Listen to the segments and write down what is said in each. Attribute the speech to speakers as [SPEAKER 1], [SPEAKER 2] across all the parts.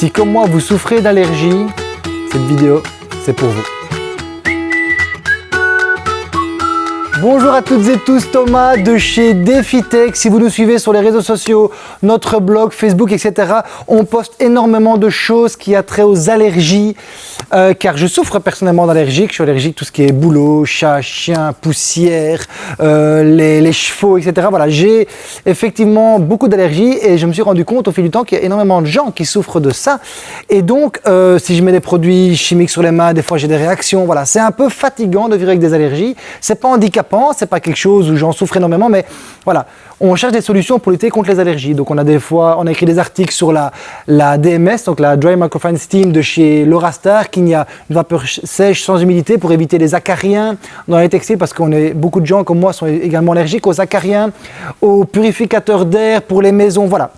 [SPEAKER 1] Si comme moi vous souffrez d'allergie, cette vidéo c'est pour vous. Bonjour à toutes et tous, Thomas de chez DefiTech. Si vous nous suivez sur les réseaux sociaux, notre blog, Facebook, etc., on poste énormément de choses qui a trait aux allergies, euh, car je souffre personnellement d'allergies. Je suis allergique à tout ce qui est boulot, chat, chien, poussière, euh, les, chevaux, etc. Voilà, j'ai effectivement beaucoup d'allergies et je me suis rendu compte au fil du temps qu'il y a énormément de gens qui souffrent de ça. Et donc, euh, si je mets des produits chimiques sur les mains, des fois j'ai des réactions. Voilà, c'est un peu fatigant de vivre avec des allergies. C'est pas handicapant c'est pas quelque chose où j'en souffre énormément, mais voilà, on cherche des solutions pour lutter contre les allergies. Donc on a des fois, on a écrit des articles sur la, la DMS, donc la Dry Microfine Steam de chez Lorastar, qu'il y a une vapeur sèche sans humidité pour éviter les acariens dans les textiles, parce qu'on est beaucoup de gens comme moi sont également allergiques aux acariens, aux purificateurs d'air pour les maisons, voilà.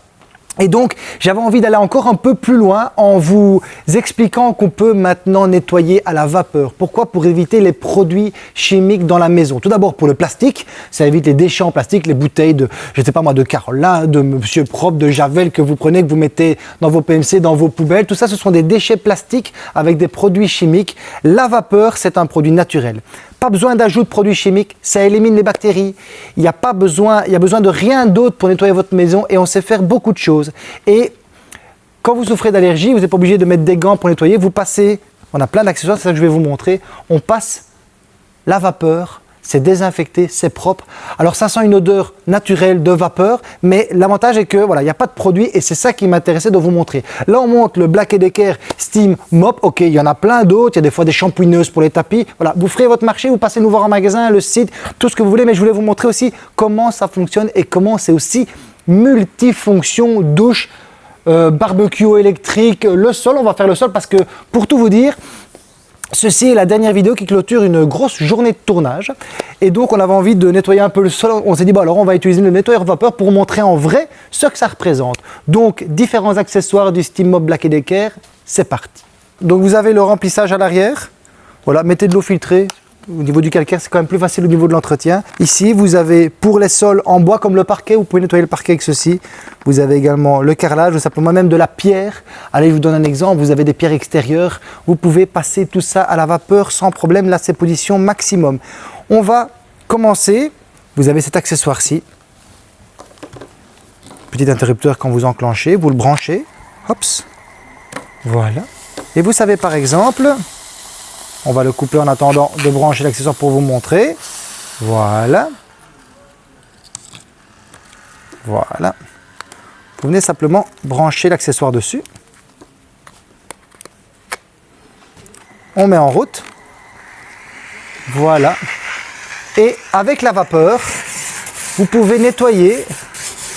[SPEAKER 1] Et donc, j'avais envie d'aller encore un peu plus loin en vous expliquant qu'on peut maintenant nettoyer à la vapeur. Pourquoi? Pour éviter les produits chimiques dans la maison. Tout d'abord pour le plastique, ça évite les déchets en plastique, les bouteilles de, je sais pas moi, de Carolin, de Monsieur Propre, de Javel que vous prenez, que vous mettez dans vos PMC, dans vos poubelles. Tout ça, ce sont des déchets plastiques avec des produits chimiques. La vapeur, c'est un produit naturel. Pas besoin d'ajout de produits chimiques, ça élimine les bactéries. Il n'y a pas besoin, il y a besoin de rien d'autre pour nettoyer votre maison et on sait faire beaucoup de choses. Et quand vous souffrez d'allergie, vous n'êtes pas obligé de mettre des gants pour nettoyer. Vous passez, on a plein d'accessoires, c'est ça que je vais vous montrer. On passe la vapeur c'est désinfecté, c'est propre. Alors ça sent une odeur naturelle de vapeur, mais l'avantage est que voilà, il n'y a pas de produit et c'est ça qui m'intéressait de vous montrer. Là on montre le Black Decker Steam Mop, ok, il y en a plein d'autres, il y a des fois des shampooineuses pour les tapis. Voilà, vous ferez votre marché, vous passez nous voir en magasin, le site, tout ce que vous voulez, mais je voulais vous montrer aussi comment ça fonctionne et comment c'est aussi multifonction douche, euh, barbecue électrique, le sol, on va faire le sol parce que pour tout vous dire, Ceci est la dernière vidéo qui clôture une grosse journée de tournage. Et donc, on avait envie de nettoyer un peu le sol. On s'est dit, bon, alors on va utiliser le nettoyeur vapeur pour montrer en vrai ce que ça représente. Donc, différents accessoires du Steam Mob Black Decker. C'est parti. Donc, vous avez le remplissage à l'arrière. Voilà, mettez de l'eau filtrée. Au niveau du calcaire, c'est quand même plus facile au niveau de l'entretien. Ici, vous avez pour les sols en bois comme le parquet, vous pouvez nettoyer le parquet avec ceci. Vous avez également le carrelage ou simplement même de la pierre. Allez, je vous donne un exemple. Vous avez des pierres extérieures. Vous pouvez passer tout ça à la vapeur sans problème. Là, c'est position maximum. On va commencer. Vous avez cet accessoire-ci. Petit interrupteur quand vous enclenchez. Vous le branchez. Hops. Voilà. Et vous savez par exemple, on va le couper en attendant de brancher l'accessoire pour vous montrer. Voilà. Voilà. Vous venez simplement brancher l'accessoire dessus. On met en route. Voilà. Et avec la vapeur, vous pouvez nettoyer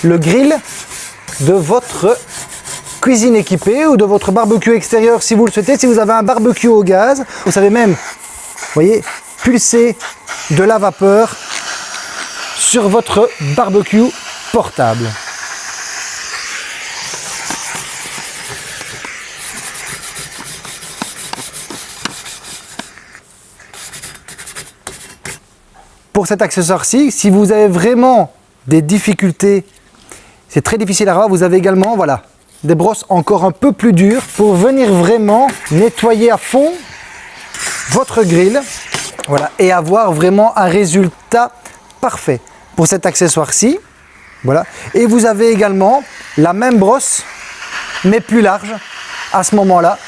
[SPEAKER 1] le grill de votre cuisine équipée ou de votre barbecue extérieur si vous le souhaitez. Si vous avez un barbecue au gaz, vous savez même, voyez, pulser de la vapeur sur votre barbecue portable. Pour cet accessoire-ci, si vous avez vraiment des difficultés, c'est très difficile à avoir, vous avez également, voilà, des brosses encore un peu plus dures pour venir vraiment nettoyer à fond votre grill voilà, et avoir vraiment un résultat parfait pour cet accessoire-ci. Voilà. Et vous avez également la même brosse, mais plus large à ce moment-là,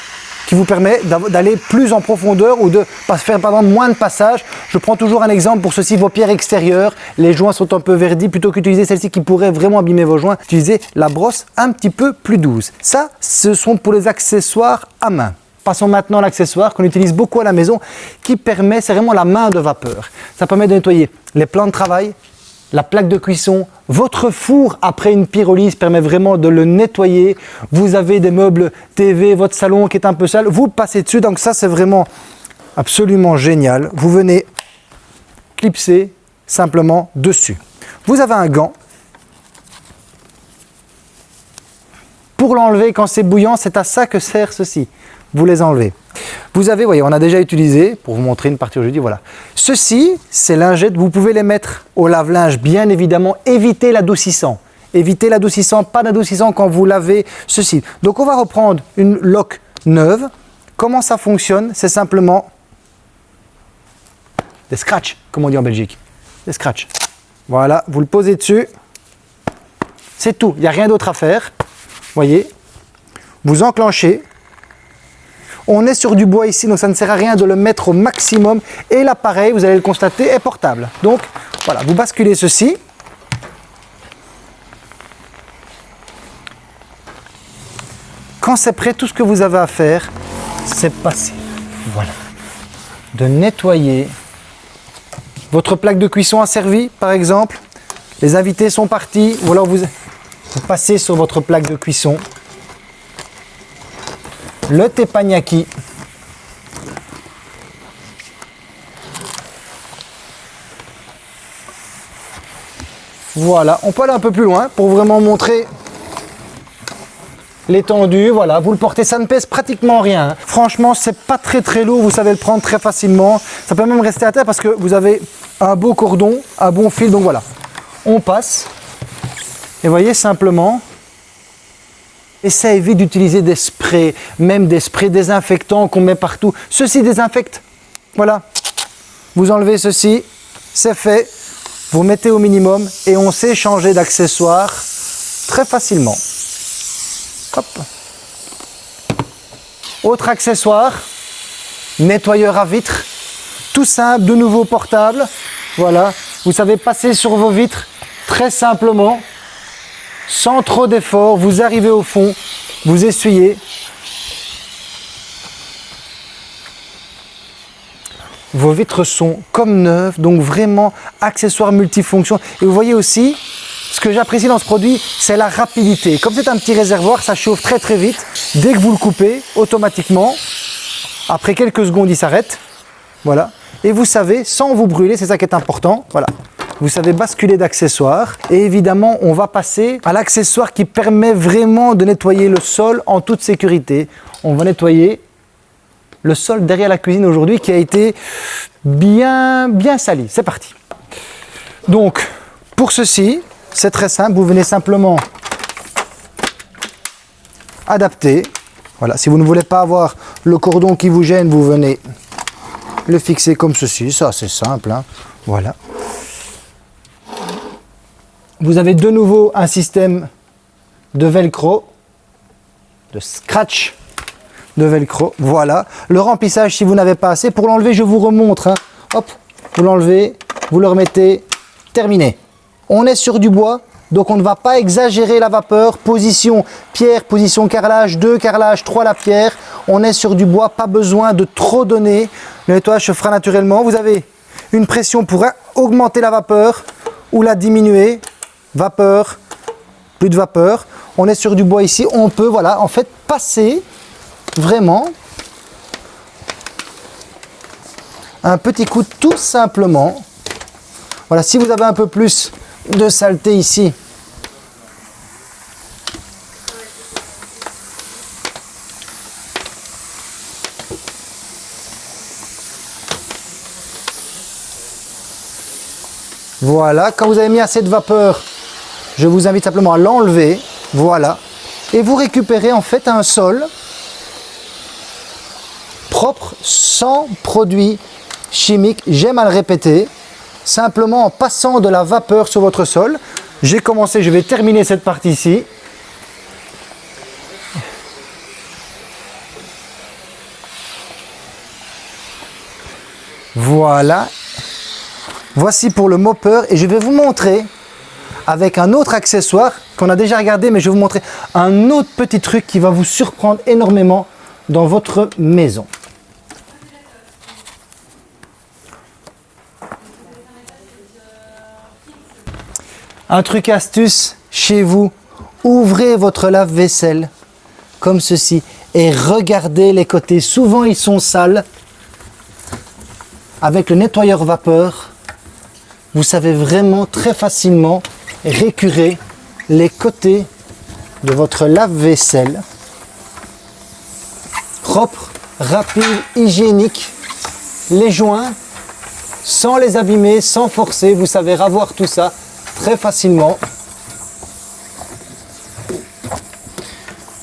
[SPEAKER 1] qui vous permet d'aller plus en profondeur ou de faire moins de passages. Je prends toujours un exemple pour ceci, vos pierres extérieures, les joints sont un peu verdis, plutôt qu'utiliser celle-ci qui pourrait vraiment abîmer vos joints, utilisez la brosse un petit peu plus douce. Ça, ce sont pour les accessoires à main. Passons maintenant à l'accessoire qu'on utilise beaucoup à la maison qui permet, c'est vraiment la main de vapeur. Ça permet de nettoyer les plans de travail, la plaque de cuisson, votre four après une pyrolyse permet vraiment de le nettoyer. Vous avez des meubles TV, votre salon qui est un peu sale, vous passez dessus. Donc ça, c'est vraiment absolument génial. Vous venez clipser simplement dessus. Vous avez un gant. Pour l'enlever quand c'est bouillant, c'est à ça que sert ceci. Vous les enlevez. Vous avez, voyez, on a déjà utilisé, pour vous montrer une partie aujourd'hui, voilà. Ceci, c'est lingettes, vous pouvez les mettre au lave-linge, bien évidemment, évitez l'adoucissant. Évitez l'adoucissant, pas d'adoucissant quand vous lavez ceci. Donc on va reprendre une loque neuve. Comment ça fonctionne? C'est simplement des scratchs, comme on dit en Belgique. Des scratchs. Voilà, vous le posez dessus. C'est tout, il n'y a rien d'autre à faire. Voyez, vous enclenchez. On est sur du bois ici, donc ça ne sert à rien de le mettre au maximum. Et l'appareil, vous allez le constater, est portable. Donc voilà, vous basculez ceci. Quand c'est prêt, tout ce que vous avez à faire, c'est passer. Voilà. De nettoyer. Votre plaque de cuisson a servi, par exemple. Les invités sont partis. Ou alors vous, passez sur votre plaque de cuisson. Le teppanyaki. Voilà, on peut aller un peu plus loin pour vraiment montrer l'étendue, voilà, vous le portez, ça ne pèse pratiquement rien. Franchement, c'est pas très très lourd, vous savez le prendre très facilement. Ça peut même rester à terre parce que vous avez un beau cordon, un bon fil, donc voilà. On passe, et voyez simplement, et ça évite d'utiliser des sprays, même des sprays désinfectants qu'on met partout. Ceci désinfecte, voilà. Vous enlevez ceci, c'est fait, vous mettez au minimum et on sait changer d'accessoire très facilement. Autre accessoire, nettoyeur à vitres, tout simple, de nouveau portable. Voilà, vous savez passer sur vos vitres très simplement, sans trop d'effort. Vous arrivez au fond, vous essuyez. Vos vitres sont comme neuves, donc vraiment accessoires multifonctions. Et vous voyez aussi, ce que j'apprécie dans ce produit, c'est la rapidité. Comme c'est un petit réservoir, ça chauffe très très vite. Dès que vous le coupez, automatiquement, après quelques secondes, il s'arrête. Voilà. Et vous savez, sans vous brûler, c'est ça qui est important. Voilà. Vous savez basculer d'accessoires. Et évidemment, on va passer à l'accessoire qui permet vraiment de nettoyer le sol en toute sécurité. On va nettoyer le sol derrière la cuisine aujourd'hui qui a été bien, bien sali. C'est parti. Donc, pour ceci, c'est très simple, vous venez simplement adapter. Voilà, si vous ne voulez pas avoir le cordon qui vous gêne, vous venez le fixer comme ceci. Ça, c'est simple. Hein. Voilà. Vous avez de nouveau un système de velcro, de scratch de velcro. Voilà. Le remplissage, si vous n'avez pas assez, pour l'enlever, je vous remontre. Hein. Hop, vous l'enlevez, vous le remettez, terminé. On est sur du bois, donc on ne va pas exagérer la vapeur. Position pierre, position carrelage, 2 carrelage, 3 la pierre. On est sur du bois, pas besoin de trop donner. Le nettoyage se fera naturellement. Vous avez une pression pour augmenter la vapeur ou la diminuer. Vapeur, plus de vapeur. On est sur du bois ici. On peut, voilà, en fait, passer vraiment un petit coup tout simplement. Voilà, si vous avez un peu plus de saleté ici. Voilà, quand vous avez mis assez de vapeur, je vous invite simplement à l'enlever. Voilà. Et vous récupérez en fait un sol propre, sans produits chimiques. J'aime à le répéter simplement en passant de la vapeur sur votre sol. J'ai commencé, je vais terminer cette partie-ci. Voilà. Voici pour le mopper et je vais vous montrer avec un autre accessoire qu'on a déjà regardé, mais je vais vous montrer un autre petit truc qui va vous surprendre énormément dans votre maison. Un truc astuce chez vous, ouvrez votre lave-vaisselle comme ceci et regardez les côtés. Souvent ils sont sales. Avec le nettoyeur vapeur, vous savez vraiment très facilement récurer les côtés de votre lave-vaisselle. Propre, rapide, hygiénique. Les joints, sans les abîmer, sans forcer, vous savez ravoir tout ça très facilement.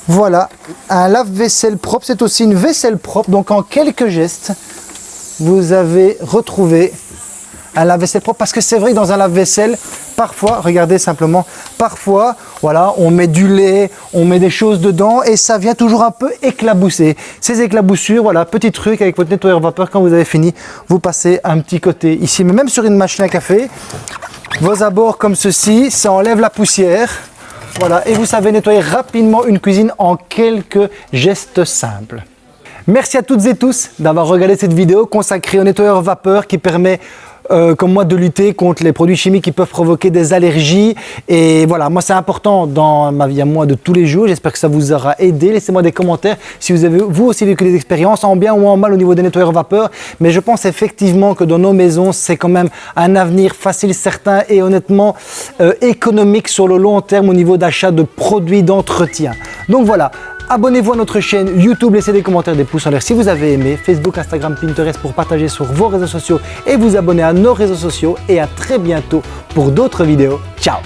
[SPEAKER 1] Voilà, un lave-vaisselle propre, c'est aussi une vaisselle propre. Donc en quelques gestes, vous avez retrouvé un lave-vaisselle propre. Parce que c'est vrai que dans un lave-vaisselle, parfois, regardez simplement, parfois, voilà, on met du lait, on met des choses dedans et ça vient toujours un peu éclabousser. Ces éclaboussures, voilà, petit truc avec votre nettoyeur vapeur, quand vous avez fini, vous passez un petit côté ici. Mais même sur une machine à café, vos abords comme ceci, ça enlève la poussière. Voilà, et vous savez nettoyer rapidement une cuisine en quelques gestes simples. Merci à toutes et tous d'avoir regardé cette vidéo consacrée au nettoyeur vapeur qui permet euh, comme moi de lutter contre les produits chimiques qui peuvent provoquer des allergies. Et voilà, moi c'est important dans ma vie à moi de tous les jours. J'espère que ça vous aura aidé. Laissez-moi des commentaires si vous avez vous aussi vécu des expériences en bien ou en mal au niveau des nettoyeurs vapeur. Mais je pense effectivement que dans nos maisons, c'est quand même un avenir facile, certain et honnêtement euh, économique sur le long terme au niveau d'achat de produits d'entretien. Donc voilà, Abonnez-vous à notre chaîne YouTube, laissez des commentaires, des pouces en l'air si vous avez aimé. Facebook, Instagram, Pinterest pour partager sur vos réseaux sociaux et vous abonner à nos réseaux sociaux. Et à très bientôt pour d'autres vidéos. Ciao